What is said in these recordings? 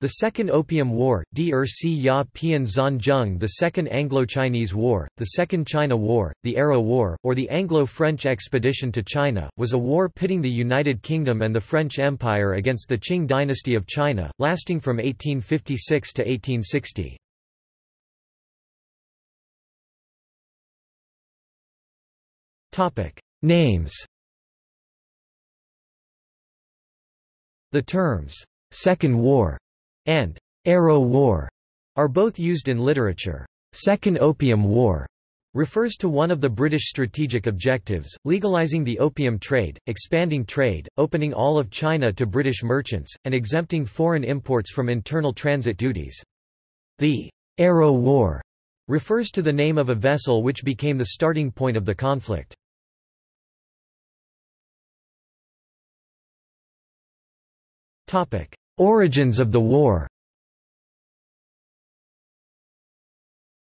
The Second Opium War, Drc Ya Pian Zhang the Second Anglo-Chinese War, the Second China War, the Arrow War, or the Anglo-French expedition to China, was a war pitting the United Kingdom and the French Empire against the Qing dynasty of China, lasting from 1856 to 1860. Names The terms, Second War and Arrow War are both used in literature. Second Opium War refers to one of the British strategic objectives, legalizing the opium trade, expanding trade, opening all of China to British merchants, and exempting foreign imports from internal transit duties. The Arrow War refers to the name of a vessel which became the starting point of the conflict. Origins of the war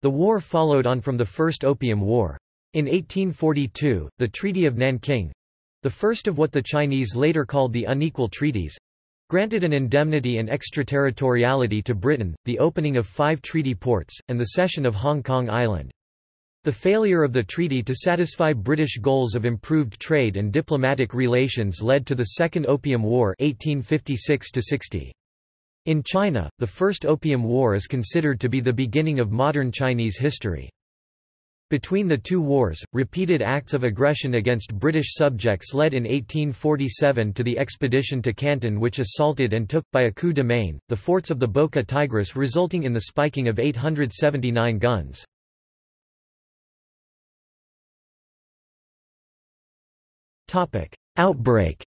The war followed on from the First Opium War. In 1842, the Treaty of Nanking—the first of what the Chinese later called the Unequal Treaties—granted an indemnity and extraterritoriality to Britain, the opening of five treaty ports, and the cession of Hong Kong Island. The failure of the treaty to satisfy British goals of improved trade and diplomatic relations led to the Second Opium War 1856 -60. In China, the First Opium War is considered to be the beginning of modern Chinese history. Between the two wars, repeated acts of aggression against British subjects led in 1847 to the expedition to Canton which assaulted and took, by a coup de main, the forts of the Bocca Tigris resulting in the spiking of 879 guns. Outbreak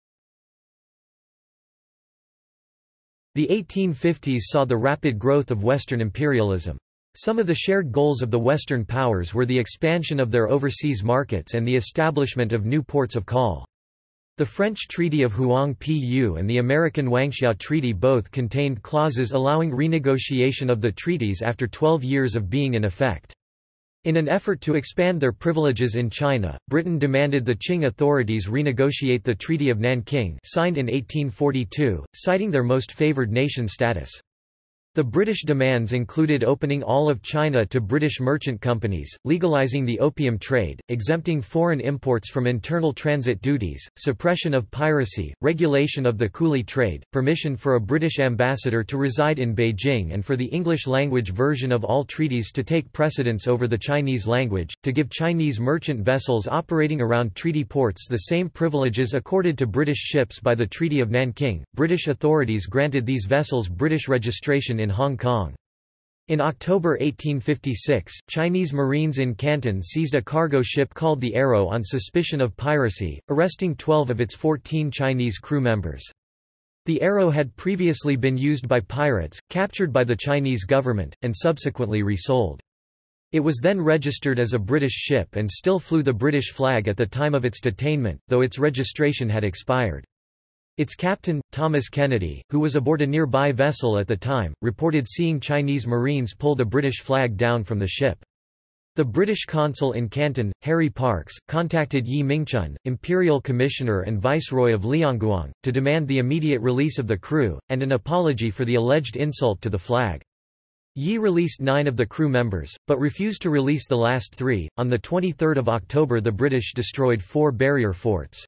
The 1850s saw the rapid growth of Western imperialism. Some of the shared goals of the Western powers were the expansion of their overseas markets and the establishment of new ports of call. The French Treaty of Huang Pu and the American Wangxia Treaty both contained clauses allowing renegotiation of the treaties after 12 years of being in effect. In an effort to expand their privileges in China, Britain demanded the Qing authorities renegotiate the Treaty of Nanking signed in 1842, citing their most favored nation status. The British demands included opening all of China to British merchant companies, legalising the opium trade, exempting foreign imports from internal transit duties, suppression of piracy, regulation of the coolie trade, permission for a British ambassador to reside in Beijing and for the English-language version of all treaties to take precedence over the Chinese language, to give Chinese merchant vessels operating around treaty ports the same privileges accorded to British ships by the Treaty of Nanking. British authorities granted these vessels British registration in Hong Kong. In October 1856, Chinese Marines in Canton seized a cargo ship called the Arrow on suspicion of piracy, arresting 12 of its 14 Chinese crew members. The Arrow had previously been used by pirates, captured by the Chinese government, and subsequently resold. It was then registered as a British ship and still flew the British flag at the time of its detainment, though its registration had expired. Its captain, Thomas Kennedy, who was aboard a nearby vessel at the time, reported seeing Chinese Marines pull the British flag down from the ship. The British consul in Canton, Harry Parkes, contacted Yi Mingchun, Imperial Commissioner and Viceroy of Liangguang, to demand the immediate release of the crew, and an apology for the alleged insult to the flag. Yi released nine of the crew members, but refused to release the last three. On 23 October the British destroyed four barrier forts.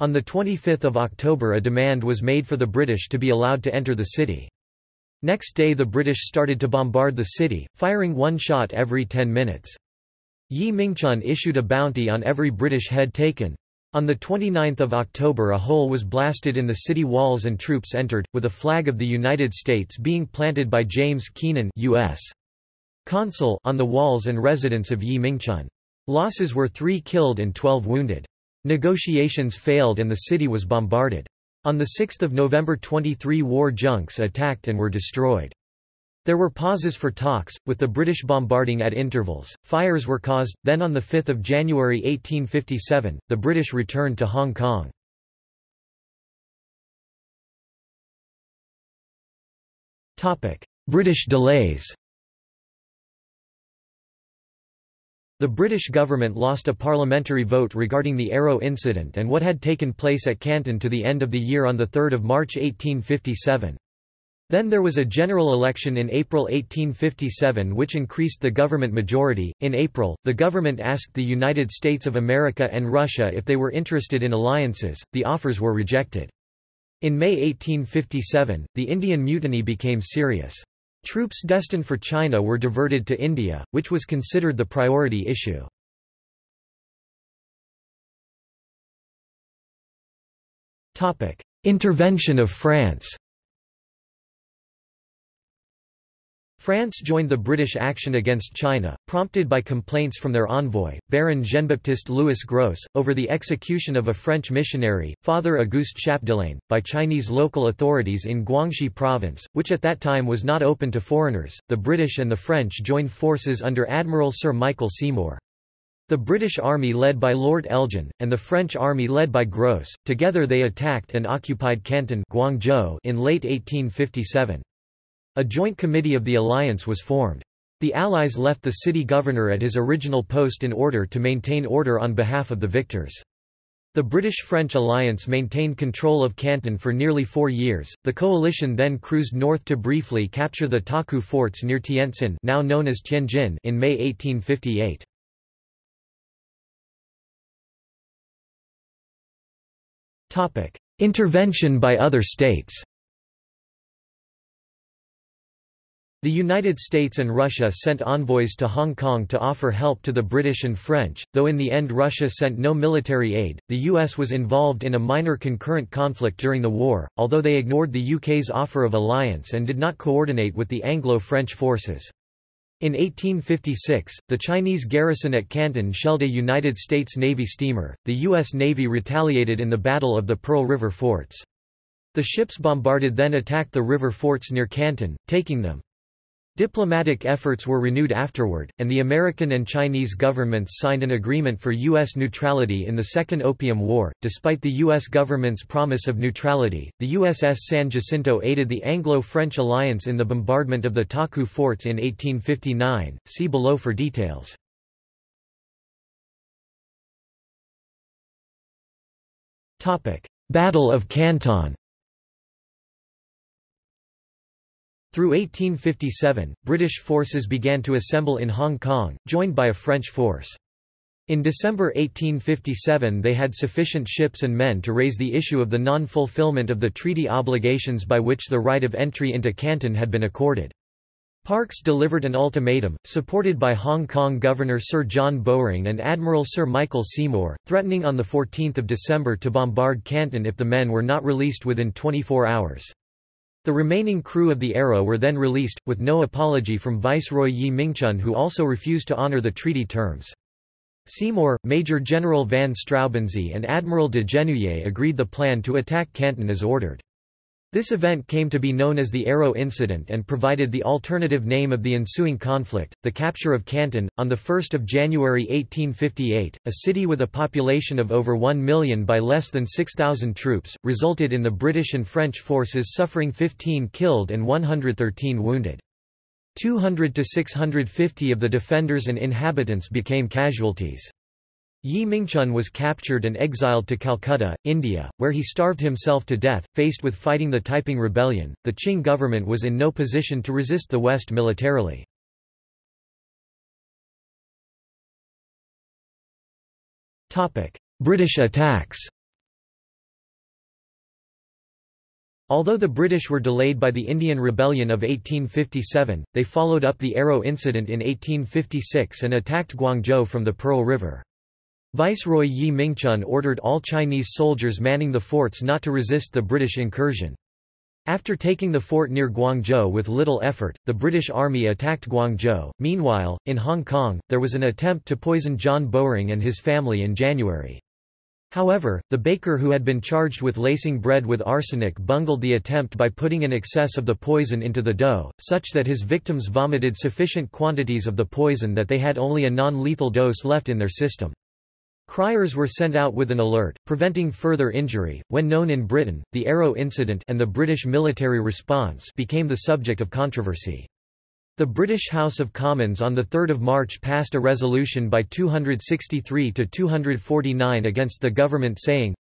On 25 October a demand was made for the British to be allowed to enter the city. Next day the British started to bombard the city, firing one shot every 10 minutes. Yi Mingchun issued a bounty on every British head taken. On 29 October a hole was blasted in the city walls and troops entered, with a flag of the United States being planted by James Keenan US. Consul on the walls and residence of Yi Mingchun. Losses were three killed and 12 wounded. Negotiations failed and the city was bombarded. On 6 November 23 war junks attacked and were destroyed. There were pauses for talks, with the British bombarding at intervals, fires were caused, then on 5 January 1857, the British returned to Hong Kong. British delays The British government lost a parliamentary vote regarding the Arrow incident and what had taken place at Canton to the end of the year on 3 March 1857. Then there was a general election in April 1857 which increased the government majority. In April, the government asked the United States of America and Russia if they were interested in alliances, the offers were rejected. In May 1857, the Indian Mutiny became serious. Troops destined for China were diverted to India, which was considered the priority issue. Intervention of France France joined the British action against China, prompted by complaints from their envoy, Baron Jean-Baptiste Louis Gros, over the execution of a French missionary, Father Auguste Chapdelaine, by Chinese local authorities in Guangxi province, which at that time was not open to foreigners. The British and the French joined forces under Admiral Sir Michael Seymour. The British army led by Lord Elgin, and the French army led by Gros, together they attacked and occupied Canton Guangzhou in late 1857. A joint committee of the alliance was formed. The Allies left the city governor at his original post in order to maintain order on behalf of the victors. The British-French alliance maintained control of Canton for nearly four years. The coalition then cruised north to briefly capture the Taku forts near Tientsin, now known as Tianjin, in May 1858. Topic: Intervention by other states. The United States and Russia sent envoys to Hong Kong to offer help to the British and French, though in the end Russia sent no military aid. The US was involved in a minor concurrent conflict during the war, although they ignored the UK's offer of alliance and did not coordinate with the Anglo-French forces. In 1856, the Chinese garrison at Canton shelled a United States Navy steamer. The U.S. Navy retaliated in the Battle of the Pearl River forts. The ships bombarded then attacked the river forts near Canton, taking them. Diplomatic efforts were renewed afterward, and the American and Chinese governments signed an agreement for U.S. neutrality in the Second Opium War. Despite the U.S. government's promise of neutrality, the USS San Jacinto aided the Anglo-French alliance in the bombardment of the Taku forts in 1859. See below for details. Battle of Canton Through 1857, British forces began to assemble in Hong Kong, joined by a French force. In December 1857 they had sufficient ships and men to raise the issue of the non-fulfillment of the treaty obligations by which the right of entry into Canton had been accorded. Parkes delivered an ultimatum, supported by Hong Kong Governor Sir John Bowring and Admiral Sir Michael Seymour, threatening on 14 December to bombard Canton if the men were not released within 24 hours. The remaining crew of the Arrow were then released, with no apology from Viceroy Yi Mingchun who also refused to honor the treaty terms. Seymour, Major General Van Straubenzee and Admiral de Genouilly agreed the plan to attack Canton as ordered. This event came to be known as the Arrow Incident and provided the alternative name of the ensuing conflict, the capture of Canton. On 1 January 1858, a city with a population of over 1 million by less than 6,000 troops, resulted in the British and French forces suffering 15 killed and 113 wounded. 200 to 650 of the defenders and inhabitants became casualties. Yi Mingchun was captured and exiled to Calcutta, India, where he starved himself to death. Faced with fighting the Taiping Rebellion, the Qing government was in no position to resist the West militarily. British attacks Although the British were delayed by the Indian Rebellion of 1857, they followed up the Arrow Incident in 1856 and attacked Guangzhou from the Pearl River. Viceroy Yi Mingchun ordered all Chinese soldiers manning the forts not to resist the British incursion. After taking the fort near Guangzhou with little effort, the British Army attacked Guangzhou. Meanwhile, in Hong Kong, there was an attempt to poison John Bowring and his family in January. However, the baker who had been charged with lacing bread with arsenic bungled the attempt by putting an excess of the poison into the dough, such that his victims vomited sufficient quantities of the poison that they had only a non-lethal dose left in their system. Criers were sent out with an alert, preventing further injury. When known in Britain, the Arrow incident and the British military response became the subject of controversy. The British House of Commons on 3 March passed a resolution by 263 to 249 against the government saying,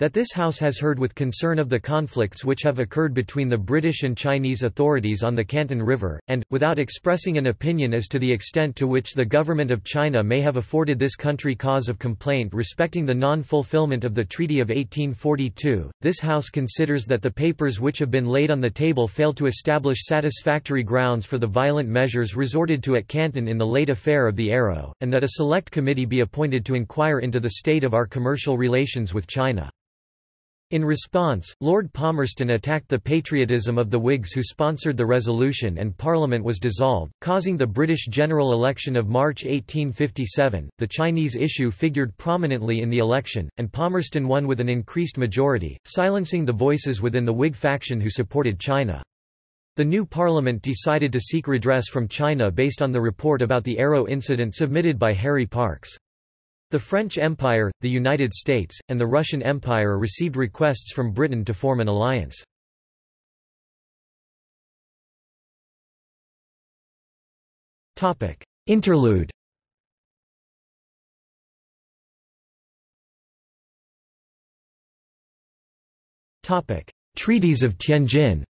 That this House has heard with concern of the conflicts which have occurred between the British and Chinese authorities on the Canton River, and, without expressing an opinion as to the extent to which the Government of China may have afforded this country cause of complaint respecting the non-fulfillment of the Treaty of 1842, this House considers that the papers which have been laid on the table fail to establish satisfactory grounds for the violent measures resorted to at Canton in the late affair of the Arrow, and that a select committee be appointed to inquire into the state of our commercial relations with China. In response, Lord Palmerston attacked the patriotism of the Whigs who sponsored the resolution and Parliament was dissolved, causing the British general election of March 1857. The Chinese issue figured prominently in the election, and Palmerston won with an increased majority, silencing the voices within the Whig faction who supported China. The new parliament decided to seek redress from China based on the report about the Arrow incident submitted by Harry Parkes. The French Empire, the United States, and the Russian Empire received requests from Britain to form an alliance. Interlude Treaties of Tianjin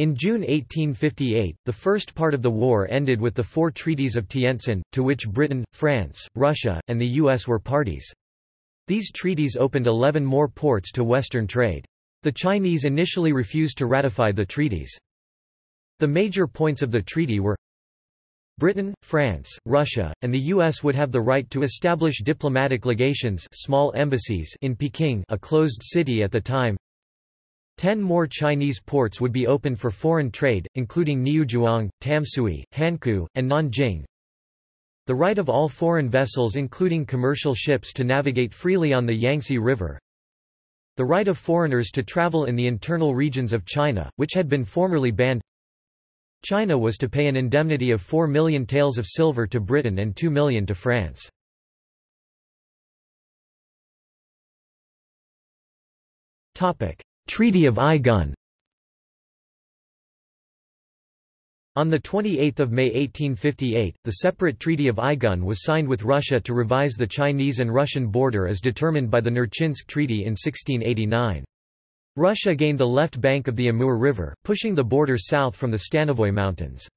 In June 1858, the first part of the war ended with the four treaties of Tientsin, to which Britain, France, Russia, and the U.S. were parties. These treaties opened 11 more ports to Western trade. The Chinese initially refused to ratify the treaties. The major points of the treaty were Britain, France, Russia, and the U.S. would have the right to establish diplomatic legations small embassies in Peking a closed city at the time Ten more Chinese ports would be open for foreign trade, including Niuzhuang, Tamsui, Hankou, and Nanjing. The right of all foreign vessels including commercial ships to navigate freely on the Yangtze River. The right of foreigners to travel in the internal regions of China, which had been formerly banned. China was to pay an indemnity of 4 million taels of silver to Britain and 2 million to France. Topic: Treaty of Aigun On 28 May 1858, the separate Treaty of Aigun was signed with Russia to revise the Chinese and Russian border as determined by the Nerchinsk Treaty in 1689. Russia gained the left bank of the Amur River, pushing the border south from the Stanovoy Mountains.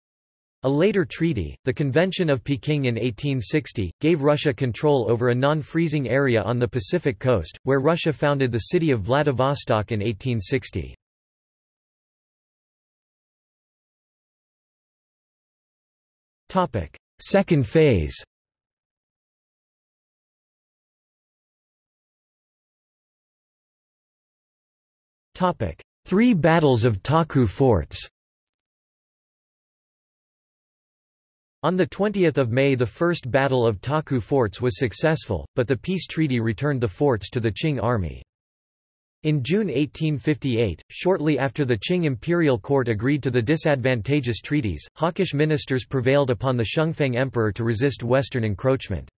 A later treaty, the Convention of Peking in 1860, gave Russia control over a non-freezing area on the Pacific coast, where Russia founded the city of Vladivostok in 1860. Second phase Three battles of Taku forts On 20 May the First Battle of Taku Forts was successful, but the peace treaty returned the forts to the Qing army. In June 1858, shortly after the Qing imperial court agreed to the disadvantageous treaties, hawkish ministers prevailed upon the Xianfeng emperor to resist western encroachment.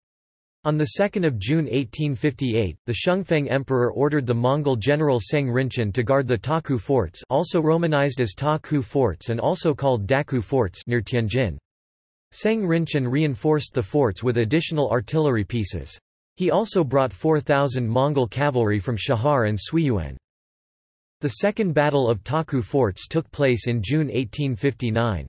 On 2 June 1858, the Xianfeng emperor ordered the Mongol general Seng Rinchen to guard the Taku forts also romanized as Taku forts and also called Daku forts near Tianjin. Seng Rinchen reinforced the forts with additional artillery pieces. He also brought 4,000 Mongol cavalry from Chahar and Suiyuan. The Second Battle of Taku Forts took place in June 1859.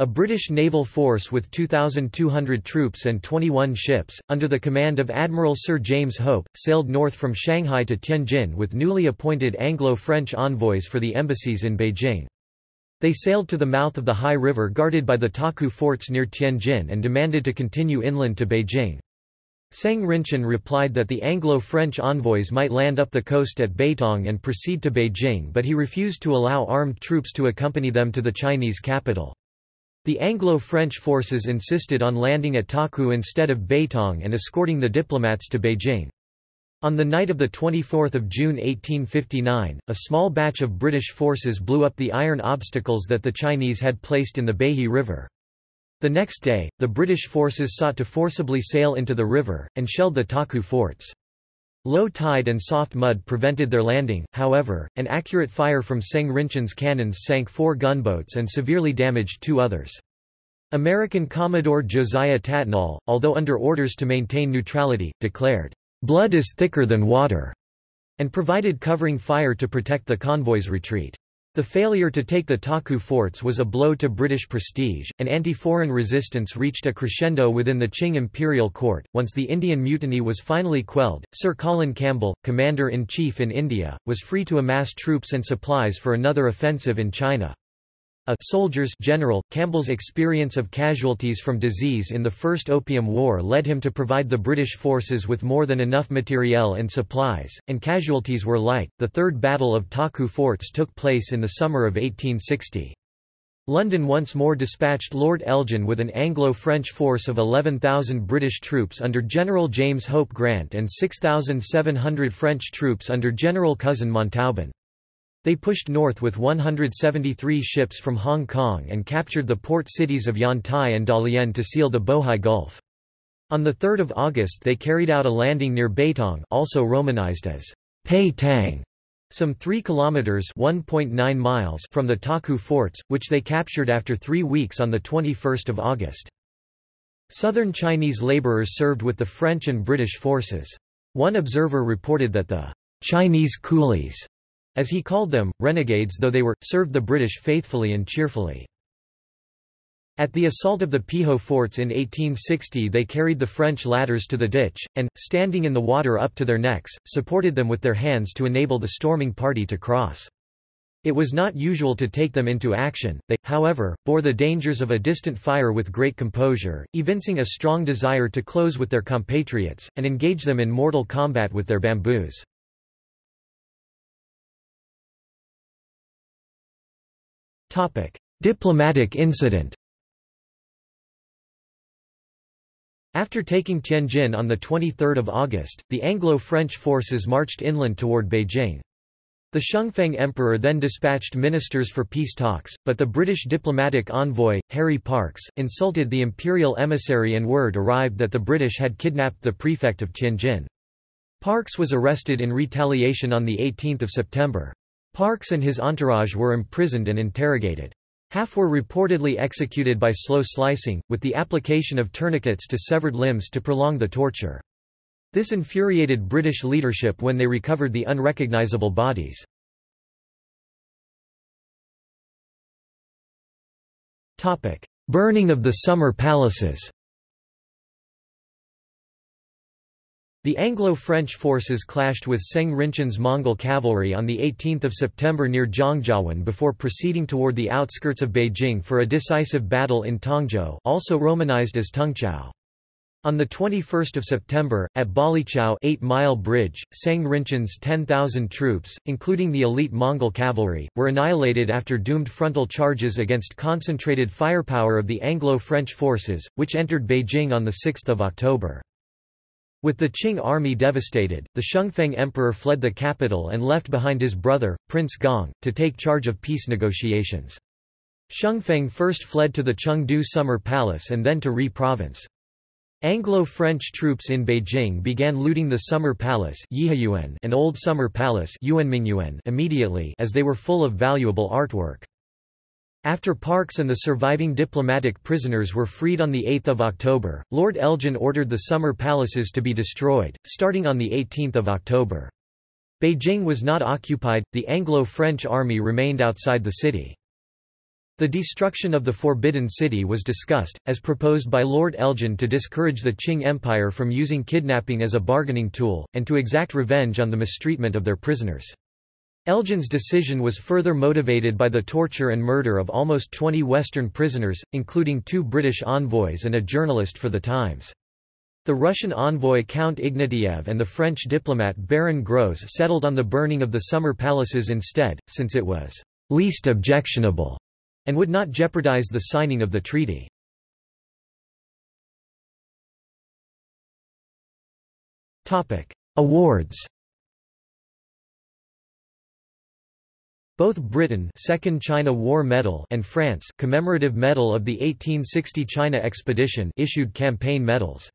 A British naval force with 2,200 troops and 21 ships, under the command of Admiral Sir James Hope, sailed north from Shanghai to Tianjin with newly appointed Anglo-French envoys for the embassies in Beijing. They sailed to the mouth of the Hai River guarded by the Taku forts near Tianjin and demanded to continue inland to Beijing. Seng Rinchen replied that the Anglo-French envoys might land up the coast at Beitang and proceed to Beijing but he refused to allow armed troops to accompany them to the Chinese capital. The Anglo-French forces insisted on landing at Taku instead of Beitang and escorting the diplomats to Beijing. On the night of 24 June 1859, a small batch of British forces blew up the iron obstacles that the Chinese had placed in the Beihi River. The next day, the British forces sought to forcibly sail into the river, and shelled the Taku forts. Low tide and soft mud prevented their landing, however, an accurate fire from Seng Rinchen's cannons sank four gunboats and severely damaged two others. American Commodore Josiah Tattnall, although under orders to maintain neutrality, declared, blood is thicker than water, and provided covering fire to protect the convoy's retreat. The failure to take the Taku forts was a blow to British prestige, and anti-foreign resistance reached a crescendo within the Qing imperial court. Once the Indian Mutiny was finally quelled, Sir Colin Campbell, commander-in-chief in India, was free to amass troops and supplies for another offensive in China. A soldier's general, Campbell's experience of casualties from disease in the First Opium War led him to provide the British forces with more than enough materiel and supplies, and casualties were light. The Third Battle of Taku Forts took place in the summer of 1860. London once more dispatched Lord Elgin with an Anglo-French force of 11,000 British troops under General James Hope Grant and 6,700 French troops under General Cousin Montauban. They pushed north with 173 ships from Hong Kong and captured the port cities of Yantai and Dalian to seal the Bohai Gulf. On 3 August they carried out a landing near Beitang also romanized as Pei Tang, some 3 kilometers (1.9 miles) from the Taku forts, which they captured after 3 weeks on the 21st of August. Southern Chinese laborers served with the French and British forces. One observer reported that the Chinese coolies as he called them, renegades though they were, served the British faithfully and cheerfully. At the assault of the Piho forts in 1860 they carried the French ladders to the ditch, and, standing in the water up to their necks, supported them with their hands to enable the storming party to cross. It was not usual to take them into action, they, however, bore the dangers of a distant fire with great composure, evincing a strong desire to close with their compatriots, and engage them in mortal combat with their bamboos. Diplomatic incident After taking Tianjin on 23 August, the Anglo-French forces marched inland toward Beijing. The Xianfeng Emperor then dispatched ministers for peace talks, but the British diplomatic envoy, Harry Parkes, insulted the imperial emissary and word arrived that the British had kidnapped the prefect of Tianjin. Parkes was arrested in retaliation on 18 September. Parkes and his entourage were imprisoned and interrogated. Half were reportedly executed by slow slicing, with the application of tourniquets to severed limbs to prolong the torture. This infuriated British leadership when they recovered the unrecognizable bodies. Burning of the summer palaces The Anglo-French forces clashed with Seng Rinchen's Mongol cavalry on 18 September near Zhangjiawan before proceeding toward the outskirts of Beijing for a decisive battle in Tongzhou also romanized as Tungchao. On 21 September, at Balichao 8 Mile Bridge, Seng Rinchen's 10,000 troops, including the elite Mongol cavalry, were annihilated after doomed frontal charges against concentrated firepower of the Anglo-French forces, which entered Beijing on 6 October. With the Qing army devastated, the Xianfeng emperor fled the capital and left behind his brother, Prince Gong, to take charge of peace negotiations. Xianfeng first fled to the Chengde Summer Palace and then to Ri Province. Anglo-French troops in Beijing began looting the Summer Palace and Old Summer Palace immediately as they were full of valuable artwork. After Parkes and the surviving diplomatic prisoners were freed on 8 October, Lord Elgin ordered the summer palaces to be destroyed, starting on 18 October. Beijing was not occupied, the Anglo-French army remained outside the city. The destruction of the Forbidden City was discussed, as proposed by Lord Elgin to discourage the Qing Empire from using kidnapping as a bargaining tool, and to exact revenge on the mistreatment of their prisoners. Elgin's decision was further motivated by the torture and murder of almost 20 Western prisoners, including two British envoys and a journalist for The Times. The Russian envoy Count Ignatiev and the French diplomat Baron Gros settled on the burning of the summer palaces instead, since it was least objectionable and would not jeopardize the signing of the treaty. Awards Both Britain Second China War Medal and France Commemorative Medal of the 1860 China Expedition issued campaign medals.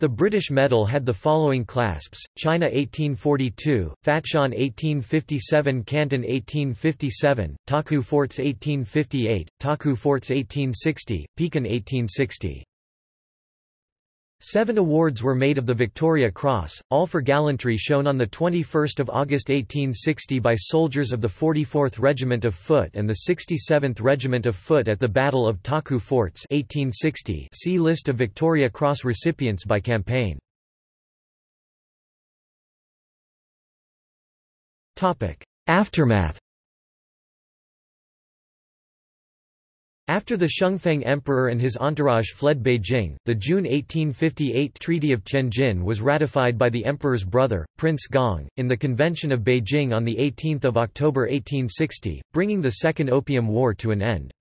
The British medal had the following clasps, China 1842, Fatshan 1857 Canton 1857, Taku Forts 1858, Taku Forts 1860, Pekin 1860. Seven awards were made of the Victoria Cross, all for gallantry shown on 21 August 1860 by soldiers of the 44th Regiment of Foot and the 67th Regiment of Foot at the Battle of Taku Forts 1860 see List of Victoria Cross recipients by campaign. Aftermath After the Xianfeng Emperor and his entourage fled Beijing, the June 1858 Treaty of Tianjin was ratified by the emperor's brother, Prince Gong, in the Convention of Beijing on 18 October 1860, bringing the Second Opium War to an end.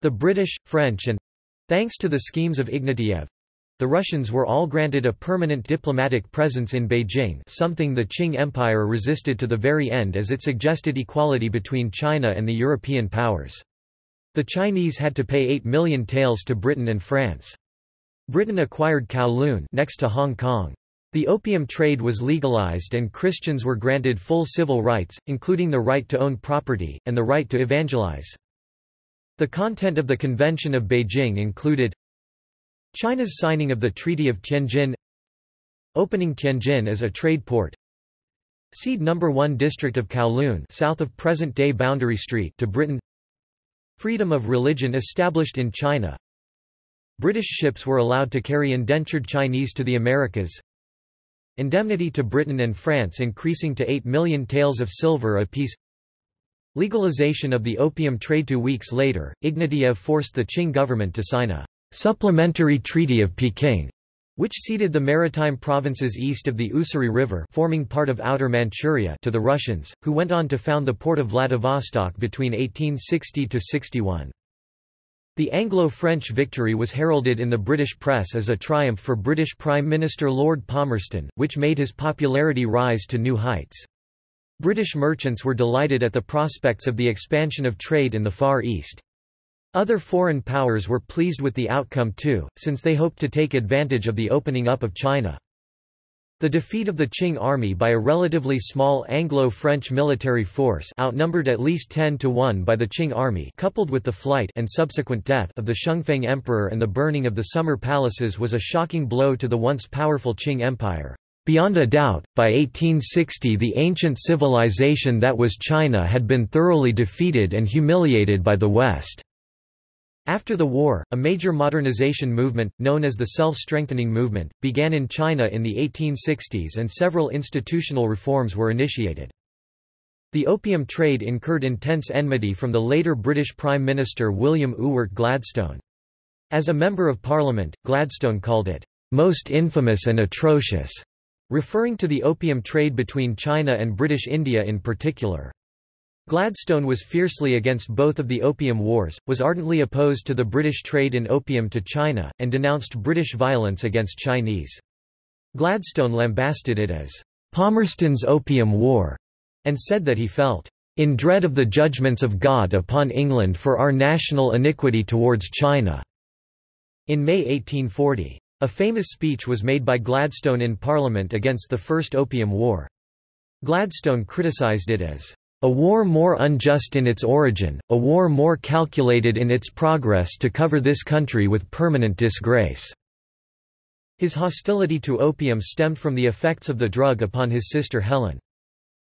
The British, French and—thanks to the schemes of Ignatiev, the Russians were all granted a permanent diplomatic presence in Beijing something the Qing Empire resisted to the very end as it suggested equality between China and the European powers. The Chinese had to pay 8 million taels to Britain and France. Britain acquired Kowloon next to Hong Kong. The opium trade was legalized and Christians were granted full civil rights, including the right to own property, and the right to evangelize. The content of the Convention of Beijing included China's signing of the Treaty of Tianjin Opening Tianjin as a trade port Cede No. 1 district of Kowloon south of present-day Boundary Street to Britain Freedom of religion established in China. British ships were allowed to carry indentured Chinese to the Americas. Indemnity to Britain and France increasing to 8 million taels of silver apiece. Legalization of the opium trade Two weeks later, Ignatiev forced the Qing government to sign a «supplementary Treaty of Peking» which ceded the maritime provinces east of the Ussuri River forming part of Outer Manchuria to the Russians, who went on to found the port of Vladivostok between 1860–61. The Anglo-French victory was heralded in the British press as a triumph for British Prime Minister Lord Palmerston, which made his popularity rise to new heights. British merchants were delighted at the prospects of the expansion of trade in the Far East. Other foreign powers were pleased with the outcome too, since they hoped to take advantage of the opening up of China. The defeat of the Qing army by a relatively small Anglo-French military force outnumbered at least 10 to 1 by the Qing army coupled with the flight and subsequent death of the Xianfeng emperor and the burning of the summer palaces was a shocking blow to the once powerful Qing Empire. Beyond a doubt, by 1860 the ancient civilization that was China had been thoroughly defeated and humiliated by the West. After the war, a major modernization movement, known as the self-strengthening movement, began in China in the 1860s and several institutional reforms were initiated. The opium trade incurred intense enmity from the later British Prime Minister William Ewart Gladstone. As a Member of Parliament, Gladstone called it, "...most infamous and atrocious", referring to the opium trade between China and British India in particular. Gladstone was fiercely against both of the Opium Wars, was ardently opposed to the British trade in opium to China, and denounced British violence against Chinese. Gladstone lambasted it as Palmerston's Opium War, and said that he felt in dread of the judgments of God upon England for our national iniquity towards China." In May 1840. A famous speech was made by Gladstone in Parliament against the First Opium War. Gladstone criticised it as a war more unjust in its origin, a war more calculated in its progress to cover this country with permanent disgrace." His hostility to opium stemmed from the effects of the drug upon his sister Helen.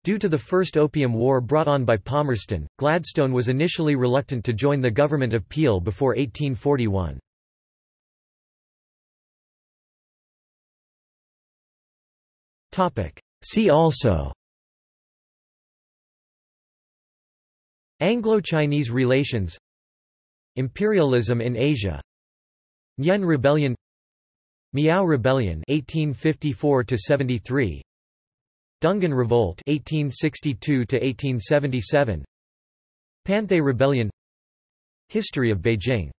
Due to the First Opium War brought on by Palmerston, Gladstone was initially reluctant to join the government of Peel before 1841. See also Anglo-Chinese relations Imperialism in Asia Yen Rebellion Miao Rebellion 1854 73 Dungan Revolt 1862 1877 Panthay Rebellion History of Beijing